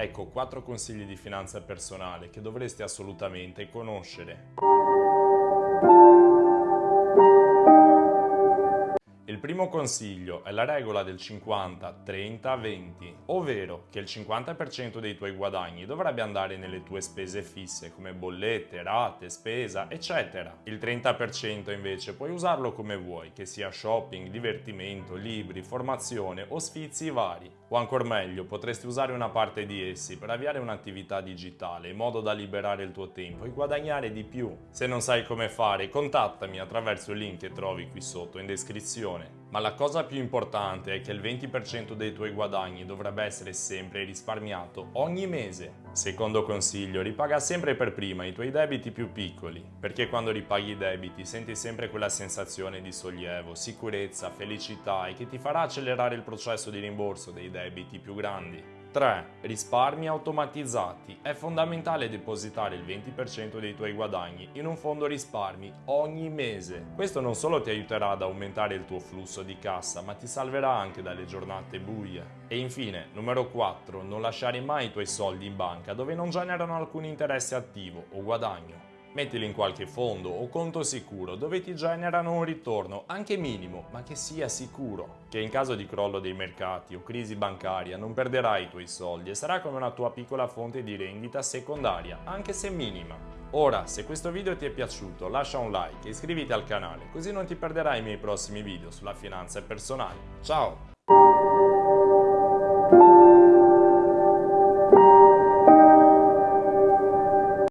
Ecco 4 consigli di finanza personale che dovresti assolutamente conoscere. Il primo consiglio è la regola del 50-30-20, ovvero che il 50% dei tuoi guadagni dovrebbe andare nelle tue spese fisse come bollette, rate, spesa, eccetera. Il 30% invece puoi usarlo come vuoi, che sia shopping, divertimento, libri, formazione o sfizi vari. O ancora meglio, potresti usare una parte di essi per avviare un'attività digitale in modo da liberare il tuo tempo e guadagnare di più. Se non sai come fare, contattami attraverso il link che trovi qui sotto in descrizione. Ma la cosa più importante è che il 20% dei tuoi guadagni dovrebbe essere sempre risparmiato ogni mese. Secondo consiglio, ripaga sempre per prima i tuoi debiti più piccoli, perché quando ripaghi i debiti senti sempre quella sensazione di sollievo, sicurezza, felicità e che ti farà accelerare il processo di rimborso dei debiti più grandi. 3. Risparmi automatizzati. È fondamentale depositare il 20% dei tuoi guadagni in un fondo risparmi ogni mese. Questo non solo ti aiuterà ad aumentare il tuo flusso di cassa, ma ti salverà anche dalle giornate buie. E infine, numero 4. Non lasciare mai i tuoi soldi in banca dove non generano alcun interesse attivo o guadagno. Mettili in qualche fondo o conto sicuro dove ti generano un ritorno, anche minimo, ma che sia sicuro. Che in caso di crollo dei mercati o crisi bancaria non perderai i tuoi soldi e sarà come una tua piccola fonte di rendita secondaria, anche se minima. Ora, se questo video ti è piaciuto, lascia un like e iscriviti al canale, così non ti perderai i miei prossimi video sulla finanza personale. Ciao!